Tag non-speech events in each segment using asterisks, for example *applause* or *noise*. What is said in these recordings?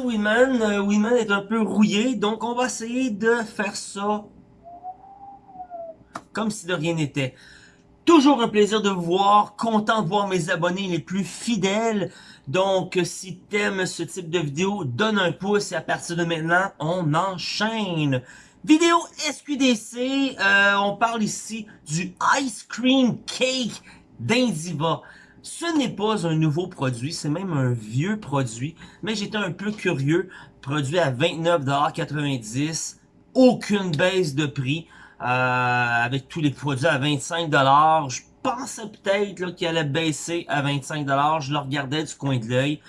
Winman. Euh, Winman est un peu rouillé, donc on va essayer de faire ça comme si de rien n'était. Toujours un plaisir de vous voir, content de voir mes abonnés les plus fidèles. Donc, si t'aimes ce type de vidéo, donne un pouce et à partir de maintenant, on enchaîne. Vidéo SQDC, euh, on parle ici du Ice Cream Cake d'Indiva. Ce n'est pas un nouveau produit, c'est même un vieux produit, mais j'étais un peu curieux. Produit à 29,90$, aucune baisse de prix, euh, avec tous les produits à 25$. Je pensais peut-être qu'il allait baisser à 25$, je le regardais du coin de l'œil.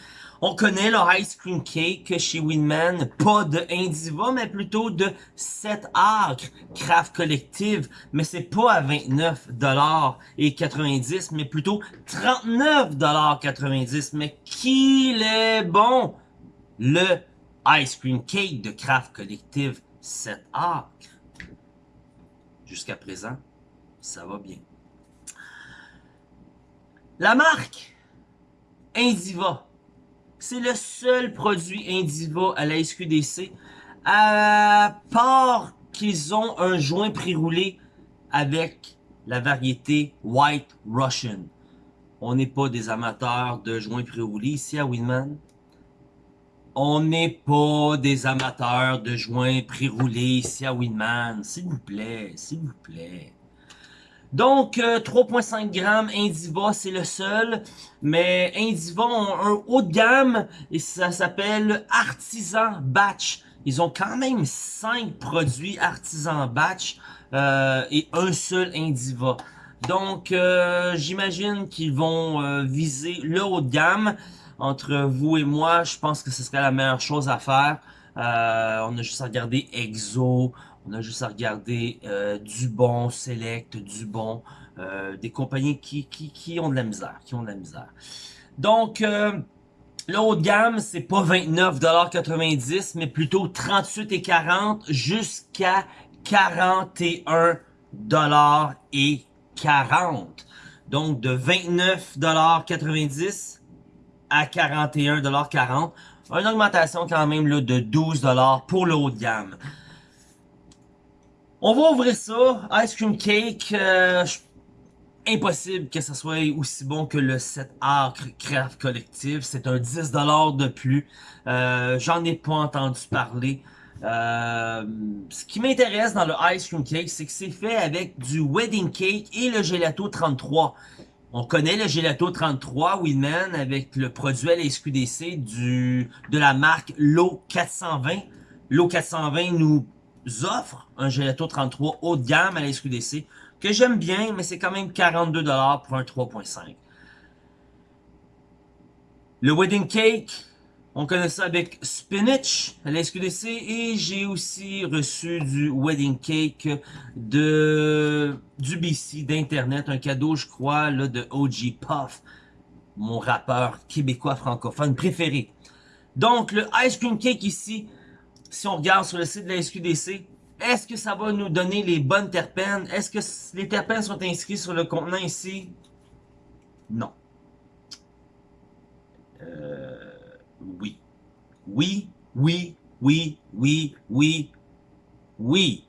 On connaît le Ice Cream Cake chez Winman, pas de Indiva, mais plutôt de 7 acres Craft Collective, mais c'est pas à 29,90$, mais plutôt 39,90$, mais qu'il est bon! Le Ice Cream Cake de Craft Collective 7 acres. Jusqu'à présent, ça va bien. La marque Indiva c'est le seul produit Indiva à la SQDC, à part qu'ils ont un joint pré-roulé avec la variété White Russian. On n'est pas des amateurs de joints pré-roulés ici à Winman. On n'est pas des amateurs de joints pré-roulés ici à Winman. S'il vous plaît, s'il vous plaît. Donc, 3.5 euh, grammes, Indiva, c'est le seul. Mais Indiva ont un haut de gamme et ça s'appelle Artisan Batch. Ils ont quand même 5 produits Artisan Batch euh, et un seul Indiva. Donc, euh, j'imagine qu'ils vont viser le haut de gamme. Entre vous et moi, je pense que ce serait la meilleure chose à faire. on a juste à regarder EXO, on a juste à regarder euh, du bon, Select, du bon, euh, des compagnies qui, qui, qui, ont de la misère, qui ont de la misère. Donc, euh, le haut de gamme, c'est pas 29,90$, mais plutôt 38,40$ jusqu'à 41,40$. Donc, de 29,90$ à 41,40$. Une augmentation quand même là, de 12$ pour le haut de gamme. On va ouvrir ça. Ice Cream Cake. Euh, impossible que ça soit aussi bon que le 7 Acre Craft Collective. C'est un 10$ de plus. Euh, J'en ai pas entendu parler. Euh, ce qui m'intéresse dans le Ice Cream Cake, c'est que c'est fait avec du Wedding Cake et le Gelato 33. On connaît le Gelato 33 Winman avec le produit à SQDC du, de la marque Low 420. Low 420 nous offre un Gelato 33 haut de gamme à la SQDC que j'aime bien, mais c'est quand même 42$ pour un 3.5. Le Wedding Cake, on connaît ça avec Spinach à la SQDC et j'ai aussi reçu du Wedding Cake de du BC d'Internet, un cadeau je crois là, de OG Puff, mon rappeur québécois francophone préféré. Donc le Ice Cream Cake ici, si on regarde sur le site de la SQDC, est-ce que ça va nous donner les bonnes terpènes? Est-ce que les terpènes sont inscrits sur le contenant ici? Non. Euh, oui. Oui, oui, oui, oui, oui, oui.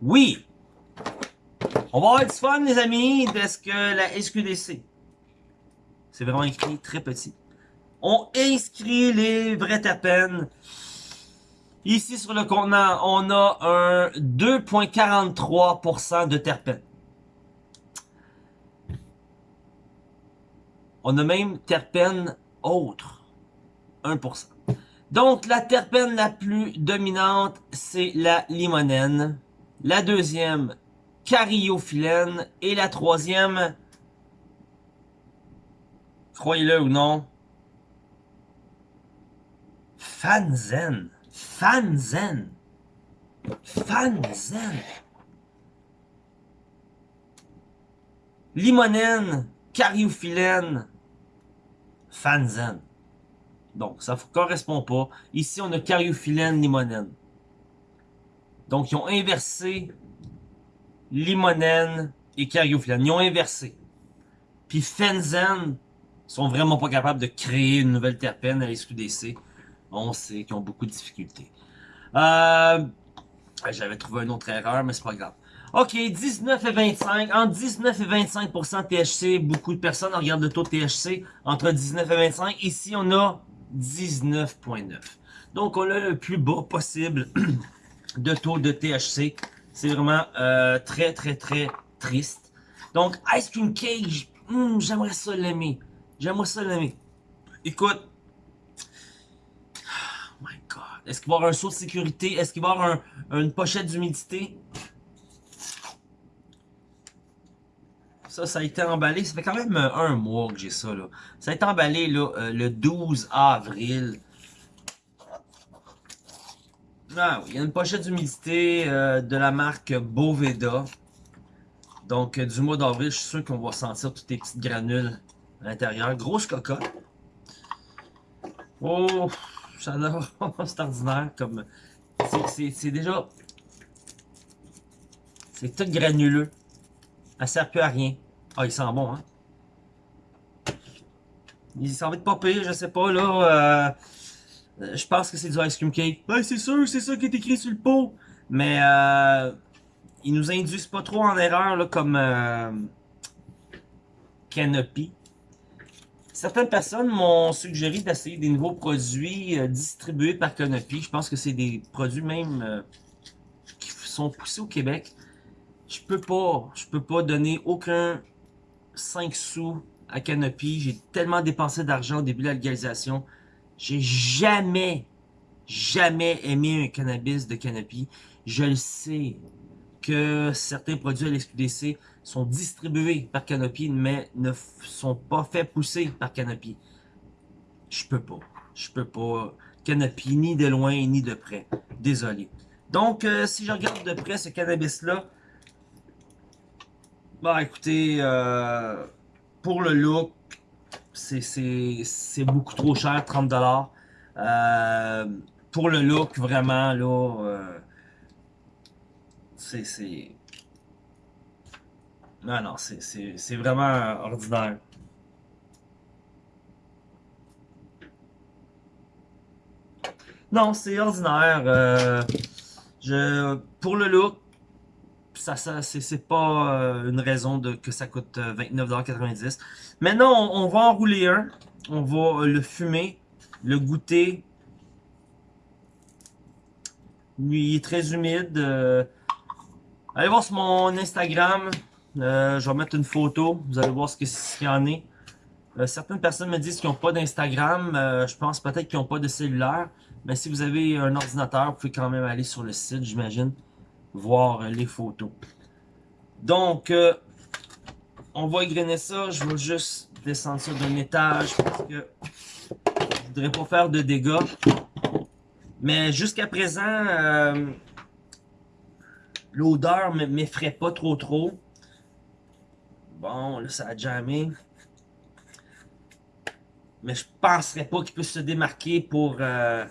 Oui. On va avoir du fun, les amis, parce que la SQDC, c'est vraiment écrit très petit on inscrit les vrais terpènes. Ici sur le contenant, on a un 2.43% de terpènes. On a même terpène autre, 1%. Donc la terpène la plus dominante, c'est la limonène. La deuxième, cariophyllène. Et la troisième, croyez-le ou non, Fanzen. Fanzen. Fanzen. Limonène, cariophyllène, fanzen. Donc, ça ne correspond pas. Ici, on a cariophyllène, limonène. Donc, ils ont inversé limonène et cariophyllène. Ils ont inversé. Puis fanzen, sont vraiment pas capables de créer une nouvelle terpène à la SQDC. On sait qu'ils ont beaucoup de difficultés. Euh, J'avais trouvé une autre erreur, mais c'est pas grave. Ok, 19 et 25. Entre 19 et 25% THC, beaucoup de personnes regardent le taux de THC entre 19 et 25. Ici, on a 19.9. Donc, on a le plus bas possible *clears throat* de taux de THC. C'est vraiment euh, très, très, très triste. Donc, Ice Cream Cage, hmm, j'aimerais ça l'aimer. J'aimerais ça l'aimer. Écoute. Est-ce qu'il va y avoir un saut de sécurité? Est-ce qu'il va y avoir une pochette d'humidité? Ça, ça a été emballé. Ça fait quand même euh, un mois que j'ai ça. Là. Ça a été emballé là, euh, le 12 avril. Ah oui, il y a une pochette d'humidité euh, de la marque Boveda. Donc, du mois d'avril, je suis sûr qu'on va sentir toutes les petites granules à l'intérieur. Grosse cocotte. Oh, j'adore. *laughs* c'est ordinaire. comme C'est déjà... C'est tout granuleux. Elle sert plus à rien. Ah, il sent bon, hein? Il s'en va être pas pire, je sais pas, là. Euh, je pense que c'est du ice cream cake. Ben, c'est sûr, c'est ça qui est écrit sur le pot. Mais, euh, ils nous induisent pas trop en erreur, là, comme euh, Canopy. Certaines personnes m'ont suggéré d'essayer des nouveaux produits euh, distribués par Canopy. Je pense que c'est des produits même euh, qui sont poussés au Québec. Je peux pas, je peux pas donner aucun 5 sous à Canopy. J'ai tellement dépensé d'argent au début de la légalisation. J'ai jamais, jamais aimé un cannabis de Canopy. Je le sais que certains produits à l'SQDC sont distribués par Canopy, mais ne sont pas faits pousser par Canopy. Je peux pas. Je peux pas. Canopy, ni de loin, ni de près. Désolé. Donc, euh, si je regarde de près ce cannabis-là, bah écoutez, euh, pour le look, c'est beaucoup trop cher, 30$. Euh, pour le look, vraiment, là, c'est... Non, non, c'est vraiment ordinaire. Non, c'est ordinaire. Euh, je, pour le look, ça, ça c'est pas euh, une raison de, que ça coûte 29,90$. Euh, Maintenant, on, va enrouler un. On va le fumer, le goûter. Il est très humide. Allez voir sur mon Instagram. Euh, je vais mettre une photo. Vous allez voir ce qu'il y en est. Euh, certaines personnes me disent qu'ils n'ont pas d'Instagram. Euh, je pense peut-être qu'ils n'ont pas de cellulaire. Mais si vous avez un ordinateur, vous pouvez quand même aller sur le site, j'imagine, voir les photos. Donc, on va égrener ça. Je vais juste descendre ça d'un étage parce que je voudrais pas faire de dégâts. Mais jusqu'à présent, l'odeur ne m'effraie pas trop trop. Bon, là, ça a jamais. Mais je penserais pas qu'il puisse se démarquer pour euh,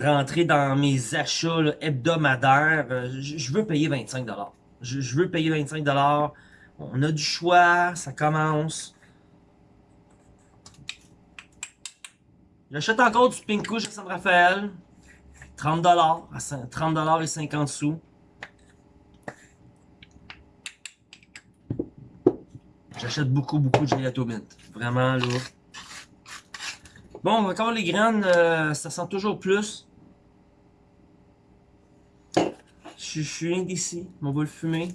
rentrer dans mes achats hebdomadaires. Je veux payer 25$. Je, je veux payer 25$. On a du choix, ça commence. J'achète encore du Pink chez San Rafael. 30$, 30$ et 50 sous. J'achète beaucoup, beaucoup de gelato mint. Vraiment, là. Bon, encore les graines, euh, ça sent toujours plus. Je, suis indécis. On va le fumer.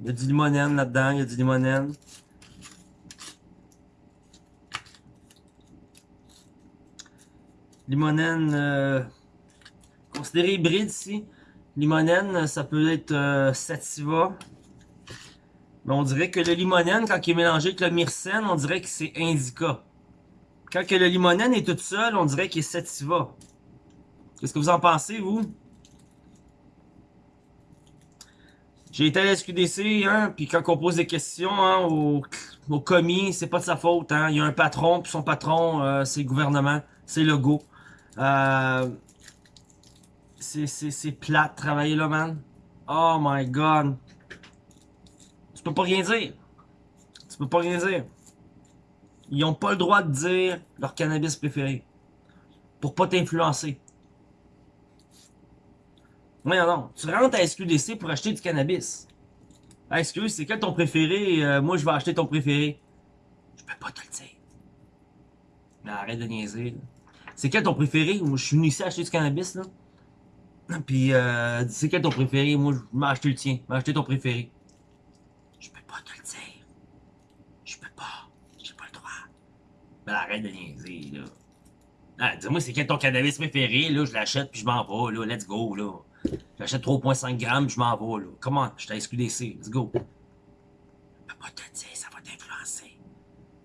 Il y a du limonène là-dedans. Il y a du limonène. Limonène, euh, considéré hybride ici. Limonène, ça peut être euh, sativa. Mais on dirait que le limonène, quand il est mélangé avec le myrcène, on dirait que c'est indica. Quand que le limonène est tout seul, on dirait qu'il est sativa. Qu'est-ce que vous en pensez, vous? J'ai été à la SQDC, hein, puis quand on pose des questions hein, au, commis, c'est pas de sa faute. Hein. Il y a un patron, puis son patron, euh, c'est le gouvernement, c'est le go. Euh, c'est plate travailler là, man. Oh my god peux pas rien dire. Tu peux pas rien dire. Ils ont pas le droit de dire leur cannabis préféré. Pour pas t'influencer. Mais non, tu rentres à SQDC pour acheter du cannabis. Ah, excuse, c'est quel ton préféré? Euh, moi, je vais acheter ton préféré. Je peux pas te le dire. Mais arrête de niaiser. C'est quel ton préféré? Moi, je suis venu ici acheter du cannabis, là. Puis, euh, c'est quel ton préféré? Moi, je vais acheter le tien. Vais acheter ton préféré. Je peux pas te le dire. Je peux pas. J'ai pas le droit. Mais arrête de niaiser, là. Ah, dis-moi, c'est quel ton cannabis préféré, là? Je l'achète, puis je m'en vais, là. Let's go, là. J'achète 3.5 grammes, je m'en vais, là. Comment? Je t'ai SQDC. Let's go. Je peux pas te dire, ça va t'influencer.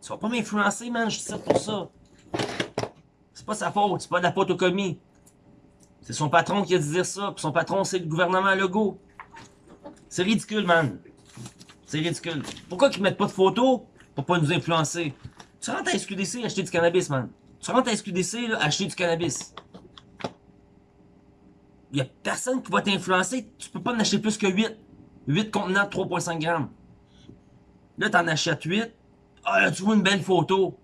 Tu vas pas m'influencer, man. Je suis pour ça. C'est pas sa faute. C'est pas de la photocomie. C'est son patron qui a dit ça. Puis son patron, c'est le gouvernement Legault. C'est ridicule, man. C'est ridicule. Pourquoi qu'ils mettent pas de photos pour pas nous influencer? Tu rentres à SQDC acheter du cannabis, man. Tu rentres à SQDC, là, acheter du cannabis. Il y a personne qui va t'influencer. Tu peux pas en acheter plus que 8. 8 contenants de 3.5 grammes. Là, t'en achètes 8. Ah, là, tu vois une belle photo.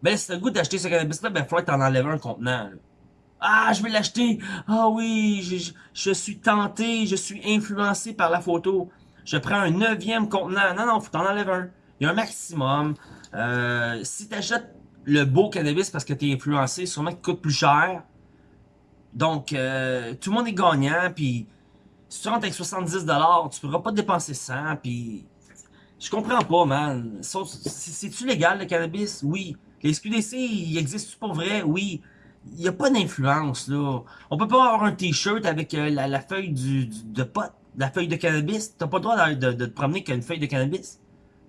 Ben, si le goût d'acheter ce cannabis-là, ben, il faudrait que t'en enlèves un contenant, là. Ah, je vais l'acheter. Ah oui, je, je, suis tenté, je suis influencé par la photo. Je prends un neuvième contenant. Non, non, faut t'en enlèves un. Il y a un maximum. Euh, si t'achètes le beau cannabis parce que t'es influencé, sûrement qu'il coûte plus cher. Donc, euh, tout le monde est gagnant, puis si tu rentres avec 70$, tu pourras pas dépenser 100$, puis... Je comprends pas, man. C'est-tu légal, le cannabis? Oui. Les SQDC, ils existent pour vrai? Oui. Il n'y a pas d'influence, là. On peut pas avoir un t-shirt avec euh, la, feuille du, de pot, la feuille de cannabis. T'as pas le droit de, de, te promener avec une feuille de cannabis.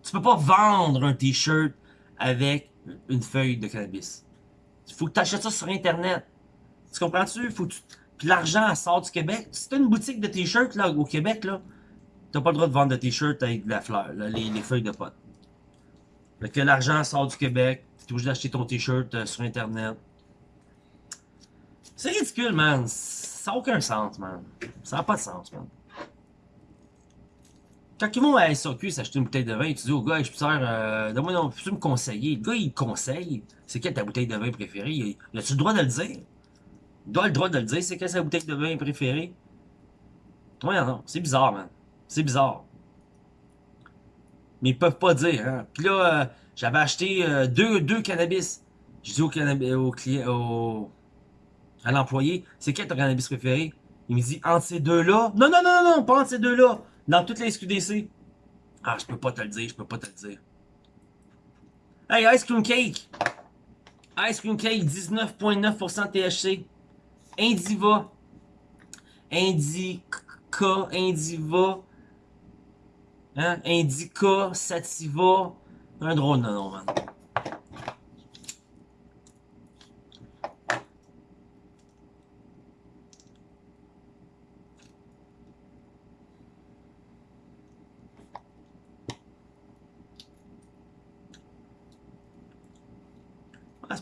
Tu peux pas vendre un t-shirt avec une feuille de cannabis. Il faut que tu achètes ça sur Internet. Tu comprends-tu? Faut que Puis l'argent sort du Québec. Si t'as une boutique de t-shirts au Québec, là, t'as pas le droit de vendre de t-shirts avec de la fleur, les, feuilles de potes. Fait que l'argent sort du Québec, t'es obligé d'acheter ton t-shirt euh, sur Internet. C'est ridicule, man. Ça n'a aucun sens, man. Ça n'a pas de sens, man. Quand ils vont à SAQ s'acheter une bouteille de vin, tu dis au gars, je peux faire, euh, donne-moi, peux-tu me conseiller? Le gars, il conseille. C'est quelle ta bouteille de vin préférée? Il a-tu le droit de le dire? Il doit le droit de le dire, c'est quelle sa bouteille de vin préférée? Ouais, non, c'est bizarre, man. C'est bizarre. Mais ils peuvent pas dire, hein. Puis là, euh, j'avais acheté euh, deux, deux cannabis. Je dis au, cannabis, au client, au, à l'employé, c'est quel ton cannabis préféré? Il me dit, entre ces deux-là? Non, non, non, non, pas entre ces deux-là. Dans toutes les SQDC. Ah, je peux pas te le dire, je peux pas te le dire. Hey, Ice Cream Cake! Ice Cream Cake, 19.9% THC. Indiva. Indica, Indiva. Hein? Indica, Sativa. Un drôle de nom, man.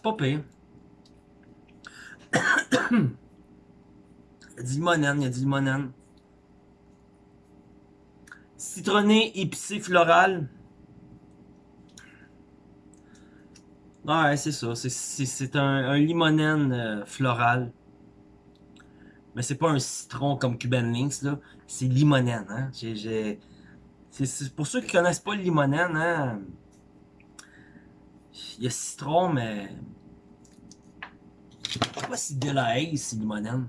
C'est pas pire. *coughs* Il a du limonène, il y a du limonène. Citronné, épicé, floral. Ouais, c'est ça. C'est un, un, limonène euh, floral. Mais c'est pas un citron comme Cuban Links, là. C'est limonène, hein. Pour ceux qui connaissent pas le limonène, hein. Il y a citron, mais... Je sais pas si de la haze, c'est limonène.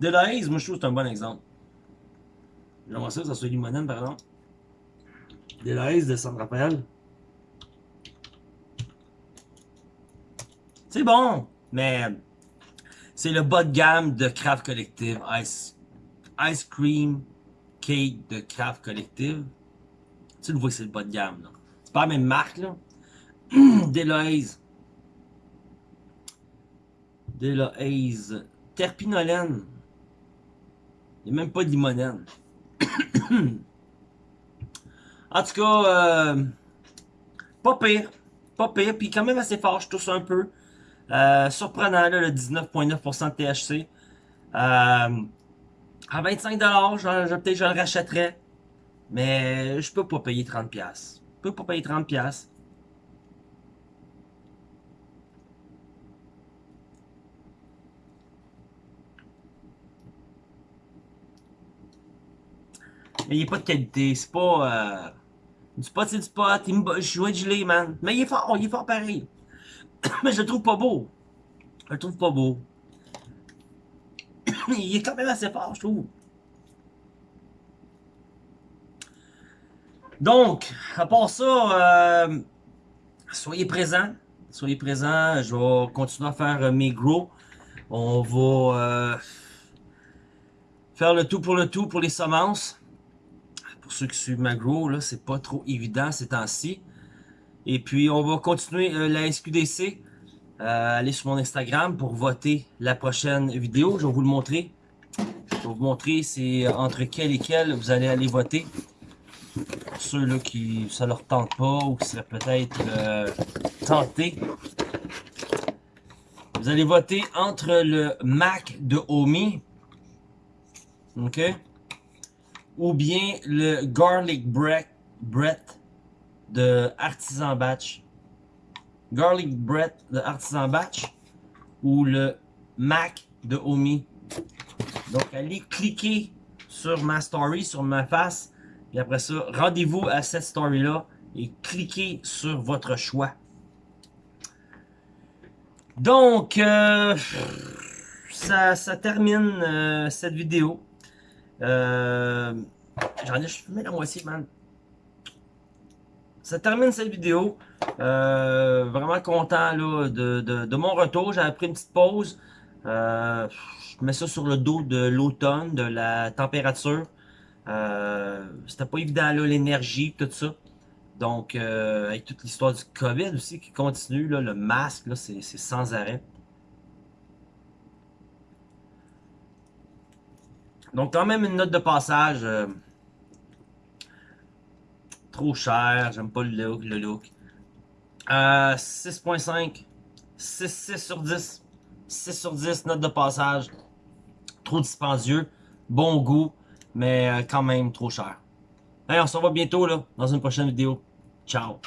De la haze, moi je trouve que c'est un bon exemple. J'aimerais ça que ça soit limonène par exemple. De la haze de San Rafael. C'est bon, mais c'est le bas de gamme de Craft Collective Ice, Ice Cream Cake de Craft Collective. Tu le vois c'est le bas de gamme. là. C'est pas la même marque là. *clears throat* Deloise. Deloise. Terpinolène. Il n'y a même pas de limonène. *clears throat* en tout cas, euh, pas pire. Pas pire. Puis quand même assez fort, je touche un peu. Euh, surprenant, là, le 19.9% de THC. Euh, À 25$, je, je, peut-être je le rachèterais. Mais je peux pas payer 30$. Je peux pas payer 30$. Mais il est pas de qualité, c'est pas... Euh, du spot, c'est du spot, il me... je jouais de gelé, man. Mais il est fort, il est fort pareil. *coughs* Mais je le trouve pas beau. Je le trouve pas beau. *laughs* il est quand même assez fort, je trouve. Donc, à part ça, euh, soyez présents. Soyez présents. Je vais continuer à faire mes gros. On va euh, faire le tout pour le tout pour les semences. Pour ceux qui suivent ma grow, là, c'est pas trop évident ces temps-ci. Et puis, on va continuer euh, la SQDC. Euh, allez sur mon Instagram pour voter la prochaine vidéo. Je vais vous le montrer. Je vais vous montrer c'est entre quel et quel vous allez aller voter. Pour ceux là qui ça leur tente pas ou qui seraient peut-être euh, tentés. Vous allez voter entre le Mac de Omi. OK? ou bien le garlic bread, de Artisan Batch. Garlic bread de Artisan Batch ou le Mac de Omi. Donc allez cliquer sur ma story, sur ma face. Et après ça, rendez-vous à cette story-là et cliquez sur votre choix. Donc, euh, ça, ça, termine euh, cette vidéo. Euh, J'en ai fumé la moitié, man. Ça termine cette vidéo. Euh, vraiment content là, de, de, mon retour. J'avais pris une petite pause. Euh, je mets ça sur le dos de l'automne, de la température. Euh, C'était pas évident là, l'énergie, tout ça. Donc, euh, avec toute l'histoire du COVID aussi qui continue, là, le masque, c'est sans arrêt. Donc, quand même une note de passage. Trop cher, j'aime pas le look. Le look. Euh, 6.5. 6, 6 sur 10. 6 sur 10, note de passage. Trop dispendieux. Bon goût, mais euh, quand même trop cher. Allez, on se revoit bientôt là, dans une prochaine vidéo. Ciao!